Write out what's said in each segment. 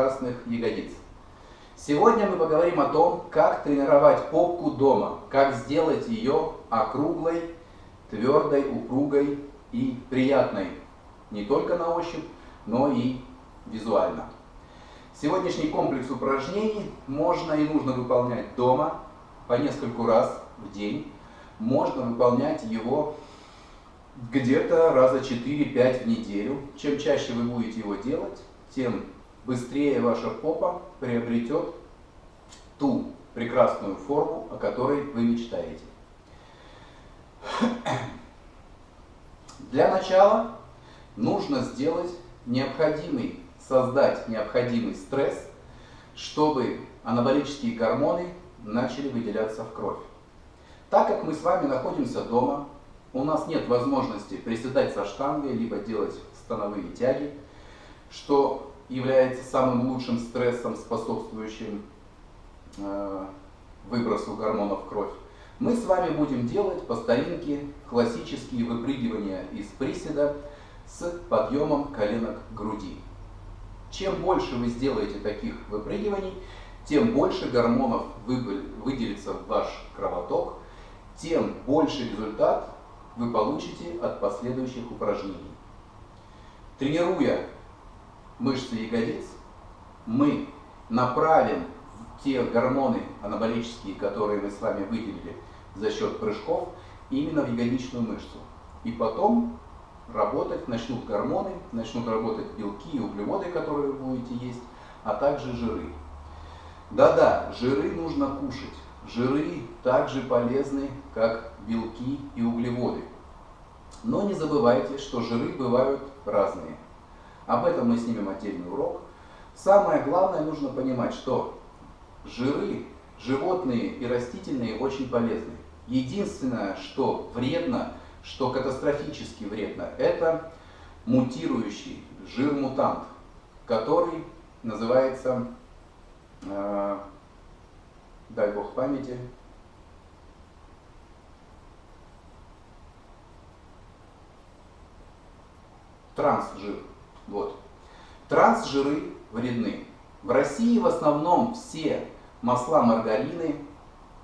прекрасных ягодиц. Сегодня мы поговорим о том, как тренировать попку дома, как сделать ее округлой, твердой, упругой и приятной не только на ощупь, но и визуально. Сегодняшний комплекс упражнений можно и нужно выполнять дома по нескольку раз в день. Можно выполнять его где-то раза 4-5 в неделю. Чем чаще вы будете его делать, тем быстрее ваша попа приобретет ту прекрасную форму, о которой вы мечтаете. Для начала нужно сделать необходимый, создать необходимый стресс, чтобы анаболические гормоны начали выделяться в кровь. Так как мы с вами находимся дома, у нас нет возможности приседать со штангой, либо делать становые тяги, что является самым лучшим стрессом, способствующим э, выбросу гормонов в кровь. Мы с вами будем делать по старинке классические выпрыгивания из приседа с подъемом коленок к груди. Чем больше вы сделаете таких выпрыгиваний, тем больше гормонов выделится в ваш кровоток, тем больше результат вы получите от последующих упражнений. Тренируя мышцы ягодиц, мы направим те гормоны анаболические, которые мы с вами выделили за счет прыжков, именно в ягодичную мышцу. И потом работать начнут гормоны, начнут работать белки и углеводы, которые вы будете есть, а также жиры. Да-да, жиры нужно кушать. Жиры также полезны, как белки и углеводы. Но не забывайте, что жиры бывают разные. Об этом мы снимем отдельный урок. Самое главное, нужно понимать, что жиры, животные и растительные, очень полезны. Единственное, что вредно, что катастрофически вредно, это мутирующий жир-мутант, который называется, э, дай бог памяти, трансжир. Вот. Трансжиры вредны. В России в основном все масла, маргарины,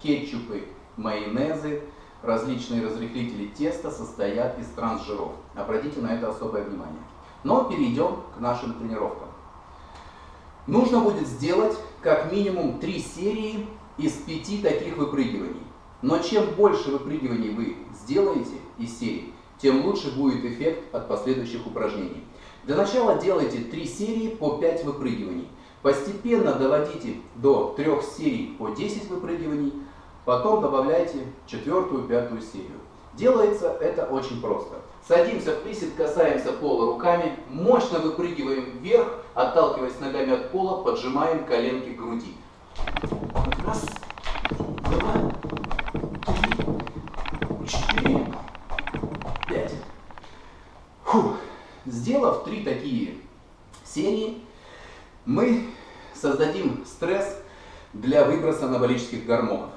кетчупы, майонезы, различные разрыхлители теста состоят из трансжиров. Обратите на это особое внимание. Но перейдем к нашим тренировкам. Нужно будет сделать как минимум 3 серии из 5 таких выпрыгиваний. Но чем больше выпрыгиваний вы сделаете из серии, тем лучше будет эффект от последующих упражнений. Для начала делайте 3 серии по 5 выпрыгиваний. Постепенно доводите до 3 серий по 10 выпрыгиваний, потом добавляйте четвертую, пятую серию. Делается это очень просто. Садимся в присед, касаемся пола руками, мощно выпрыгиваем вверх, отталкиваясь ногами от пола, поджимаем коленки к груди. Раз, Сделав три такие серии, мы создадим стресс для выброса анаболических гормонов.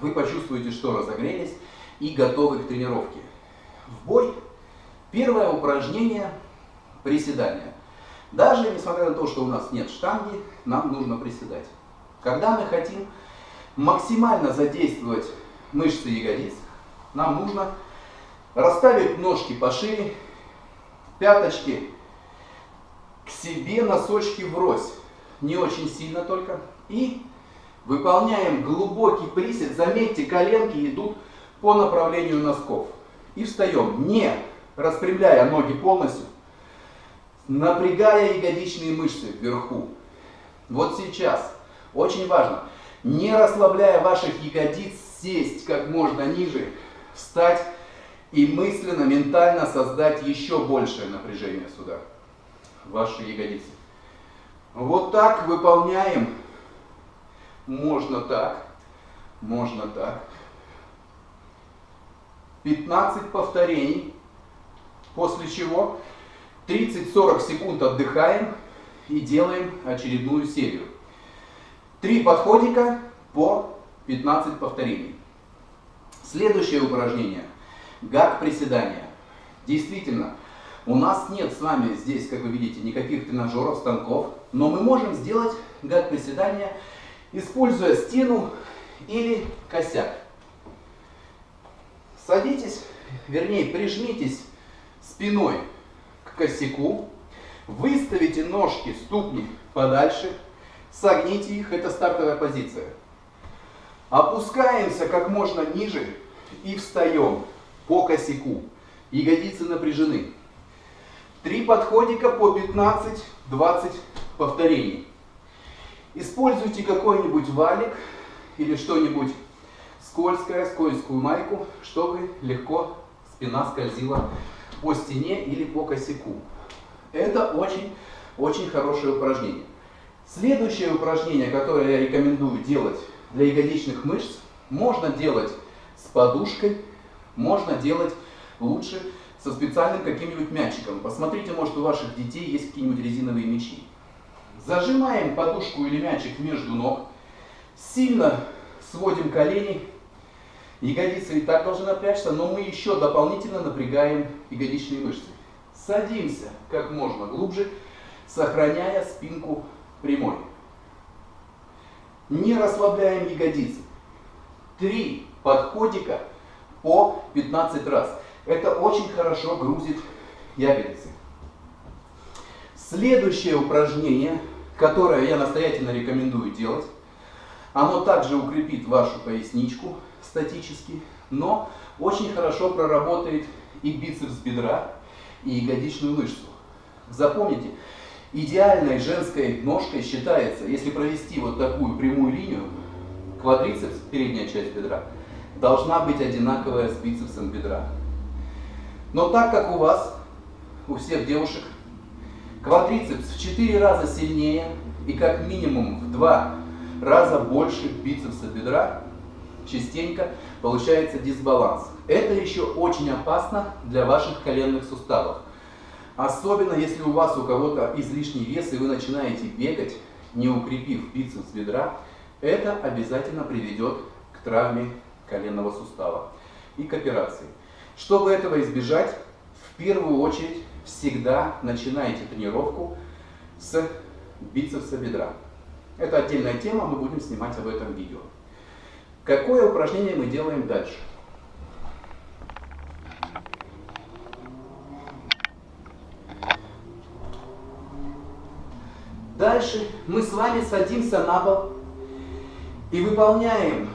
Вы почувствуете, что разогрелись и готовы к тренировке. В бой первое упражнение – приседание. Даже несмотря на то, что у нас нет штанги, нам нужно приседать. Когда мы хотим максимально задействовать мышцы ягодиц, нам нужно расставить ножки пошире пяточки к себе, носочки врозь. Не очень сильно только. И выполняем глубокий присед. Заметьте, коленки идут по направлению носков. И встаем, не распрямляя ноги полностью, напрягая ягодичные мышцы вверху. Вот сейчас, очень важно, не расслабляя ваших ягодиц, сесть как можно ниже, встать и мысленно, ментально создать еще большее напряжение сюда, в ваши ягодицы. Вот так выполняем. Можно так, можно так. 15 повторений, после чего 30-40 секунд отдыхаем и делаем очередную серию. Три подходика по 15 повторений. Следующее упражнение – Гак приседания. Действительно, У нас нет с вами здесь, как вы видите, никаких тренажеров, станков, но мы можем сделать гад приседания, используя стену или косяк. Садитесь, вернее прижмитесь спиной к косяку, выставите ножки, ступни подальше, согните их, это стартовая позиция. Опускаемся как можно ниже и встаем по косяку. Ягодицы напряжены. Три подходика по 15-20 повторений. Используйте какой-нибудь валик или что-нибудь скользкое, скользкую майку, чтобы легко спина скользила по стене или по косяку. Это очень-очень хорошее упражнение. Следующее упражнение, которое я рекомендую делать для ягодичных мышц, можно делать с подушкой, можно делать лучше со специальным каким-нибудь мячиком. Посмотрите, может у ваших детей есть какие-нибудь резиновые мячи. Зажимаем подушку или мячик между ног, сильно сводим колени, ягодицы и так должны напрячься, но мы еще дополнительно напрягаем ягодичные мышцы. Садимся как можно глубже, сохраняя спинку прямой. Не расслабляем ягодицы. Три подходика по 15 раз. Это очень хорошо грузит ягодицы. Следующее упражнение, которое я настоятельно рекомендую делать, оно также укрепит вашу поясничку статически, но очень хорошо проработает и бицепс бедра, и ягодичную мышцу. Запомните, идеальной женской ножкой считается, если провести вот такую прямую линию, квадрицепс, передняя часть бедра, должна быть одинаковая с бицепсом бедра. Но так как у вас, у всех девушек, квадрицепс в 4 раза сильнее и как минимум в 2 раза больше бицепса бедра, частенько получается дисбаланс. Это еще очень опасно для ваших коленных суставов. Особенно если у вас у кого-то излишний вес и вы начинаете бегать, не укрепив бицепс бедра, это обязательно приведет к травме коленного сустава и к операции. Чтобы этого избежать, в первую очередь всегда начинайте тренировку с бицепса бедра. Это отдельная тема, мы будем снимать об этом видео. Какое упражнение мы делаем дальше? Дальше мы с вами садимся на пол и выполняем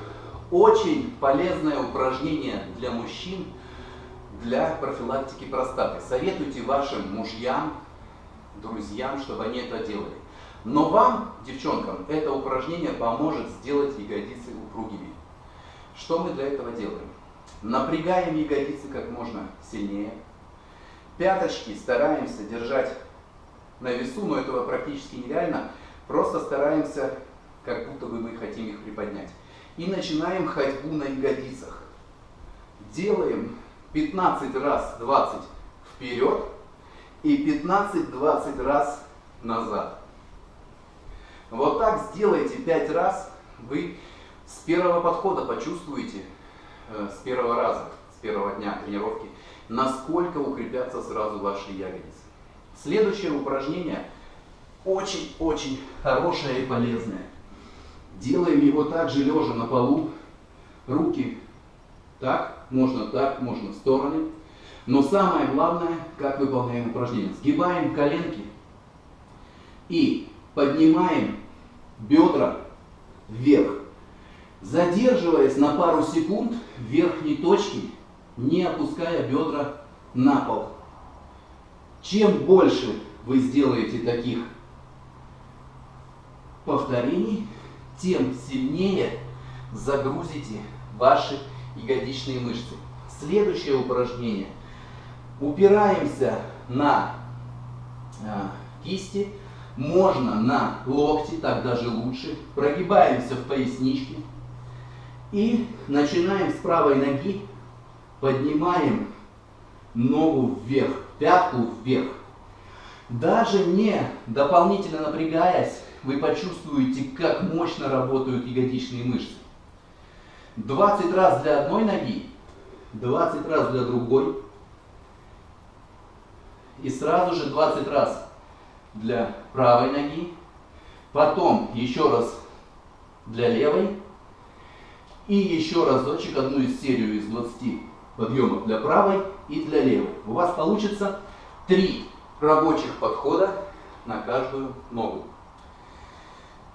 очень полезное упражнение для мужчин для профилактики простаты. Советуйте вашим мужьям, друзьям, чтобы они это делали. Но вам, девчонкам, это упражнение поможет сделать ягодицы упругими. Что мы для этого делаем? Напрягаем ягодицы как можно сильнее. Пяточки стараемся держать на весу, но этого практически нереально. Просто стараемся, как будто бы мы хотим их приподнять. И начинаем ходьбу на ягодицах. Делаем 15 раз 20 вперед и 15-20 раз назад. Вот так сделайте 5 раз, вы с первого подхода почувствуете, э, с первого раза, с первого дня тренировки, насколько укрепятся сразу ваши ягодицы. Следующее упражнение очень-очень хорошее и полезное. Делаем его также лежа на полу. Руки так, можно так, можно в стороны. Но самое главное, как выполняем упражнение. Сгибаем коленки и поднимаем бедра вверх. Задерживаясь на пару секунд в верхней точке, не опуская бедра на пол. Чем больше вы сделаете таких повторений, тем сильнее загрузите ваши ягодичные мышцы. Следующее упражнение. Упираемся на э, кисти, можно на локти, так даже лучше. Прогибаемся в поясничке. И начинаем с правой ноги, поднимаем ногу вверх, пятку вверх. Даже не дополнительно напрягаясь, вы почувствуете, как мощно работают ягодичные мышцы. 20 раз для одной ноги, 20 раз для другой. И сразу же 20 раз для правой ноги. Потом еще раз для левой. И еще разочек одну из серию из 20 подъемов для правой и для левой. У вас получится 3 рабочих подхода на каждую ногу.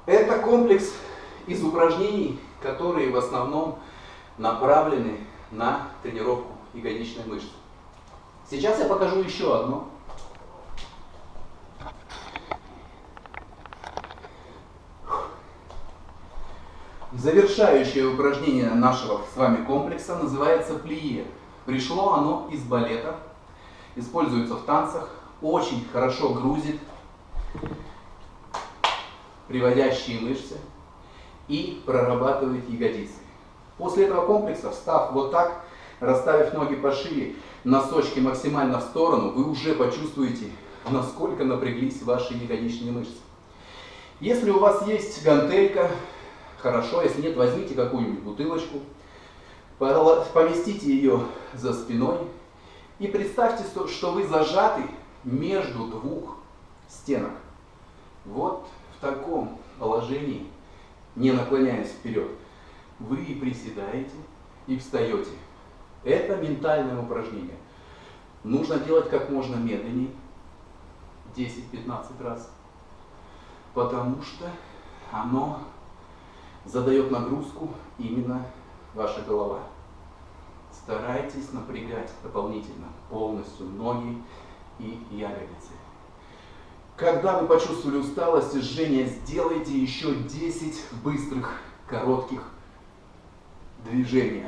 Это комплекс из упражнений, которые в основном направлены на тренировку ягодичной мышцы. Сейчас я покажу еще одно. Завершающее упражнение нашего с вами комплекса называется плие. Пришло оно из балета, используется в танцах, очень хорошо грузит приводящие мышцы и прорабатывает ягодицы. После этого комплекса, встав вот так, расставив ноги пошире, носочки максимально в сторону, вы уже почувствуете, насколько напряглись ваши ягодичные мышцы. Если у вас есть гантелька, хорошо, если нет, возьмите какую-нибудь бутылочку, поместите ее за спиной и представьте, что вы зажаты между двух стенок. Вот в таком положении, не наклоняясь вперед, вы и приседаете, и встаете. Это ментальное упражнение. Нужно делать как можно медленнее, 10-15 раз, потому что оно задает нагрузку именно ваша голова. Старайтесь напрягать дополнительно полностью ноги и ягодицы. Когда вы почувствовали усталость и жжение, сделайте еще 10 быстрых, коротких движений.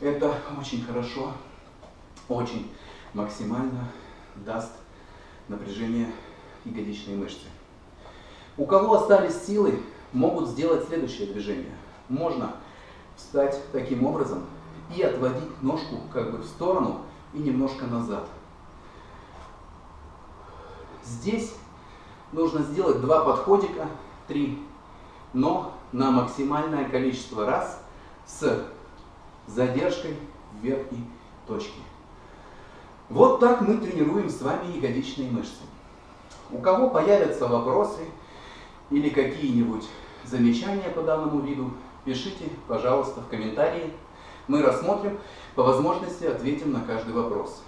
Это очень хорошо, очень максимально даст напряжение ягодичной мышцы. У кого остались силы, могут сделать следующее движение. Можно встать таким образом и отводить ножку как бы в сторону и немножко назад. Здесь нужно сделать два подходика, три, но на максимальное количество раз с задержкой в верхней точке. Вот так мы тренируем с вами ягодичные мышцы. У кого появятся вопросы или какие-нибудь замечания по данному виду, пишите, пожалуйста, в комментарии. Мы рассмотрим, по возможности ответим на каждый вопрос.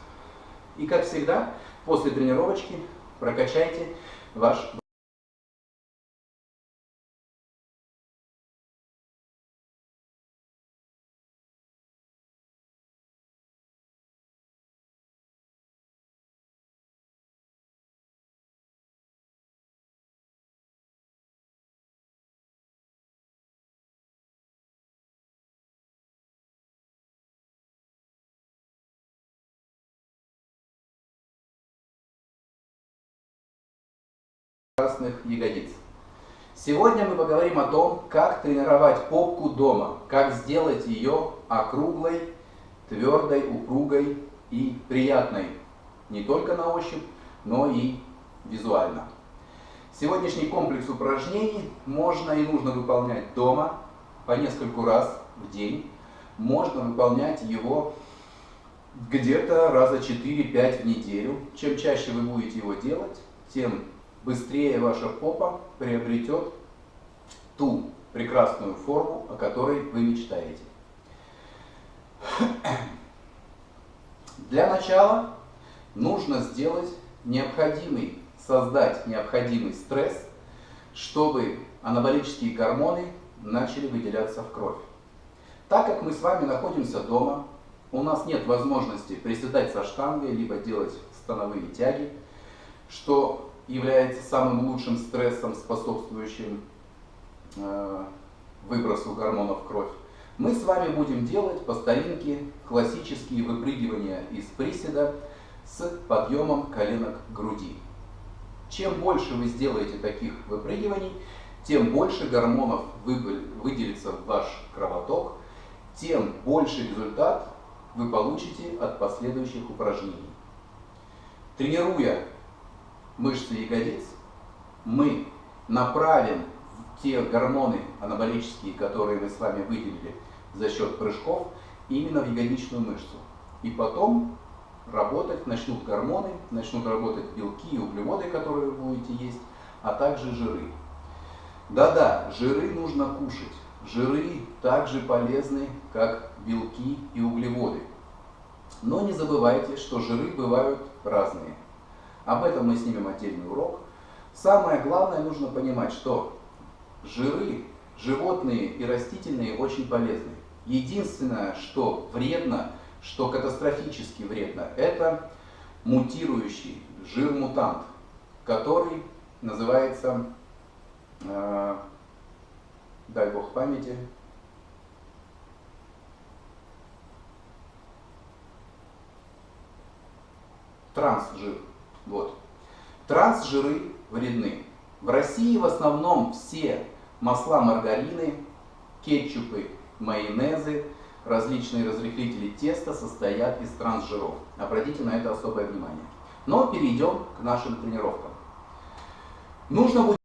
И как всегда, после тренировочки прокачайте ваш красных ягодиц. Сегодня мы поговорим о том, как тренировать попку дома, как сделать ее округлой, твердой, упругой и приятной не только на ощупь, но и визуально. Сегодняшний комплекс упражнений можно и нужно выполнять дома по нескольку раз в день. Можно выполнять его где-то раза 4-5 в неделю. Чем чаще вы будете его делать, тем быстрее ваша попа приобретет ту прекрасную форму, о которой вы мечтаете. Для начала нужно сделать необходимый, создать необходимый стресс, чтобы анаболические гормоны начали выделяться в кровь. Так как мы с вами находимся дома, у нас нет возможности приседать со штангой, либо делать становые тяги, что является самым лучшим стрессом, способствующим э, выбросу гормонов в кровь, мы с вами будем делать по старинке классические выпрыгивания из приседа с подъемом коленок груди. Чем больше вы сделаете таких выпрыгиваний, тем больше гормонов выделится в ваш кровоток, тем больше результат вы получите от последующих упражнений. Тренируя мышцы ягодиц, мы направим те гормоны анаболические, которые мы с вами выделили за счет прыжков, именно в ягодичную мышцу. И потом работать, начнут гормоны, начнут работать белки и углеводы, которые вы будете есть, а также жиры. Да-да, жиры нужно кушать. Жиры также полезны, как белки и углеводы. Но не забывайте, что жиры бывают разные. Об этом мы снимем отдельный урок. Самое главное нужно понимать, что жиры, животные и растительные, очень полезны. Единственное, что вредно, что катастрофически вредно, это мутирующий жир-мутант, который называется, э, дай бог памяти, трансжир. Вот. Трансжиры вредны. В России в основном все масла, маргарины, кетчупы, майонезы, различные разрыхлители теста состоят из трансжиров. Обратите на это особое внимание. Но перейдем к нашим тренировкам. Нужно будет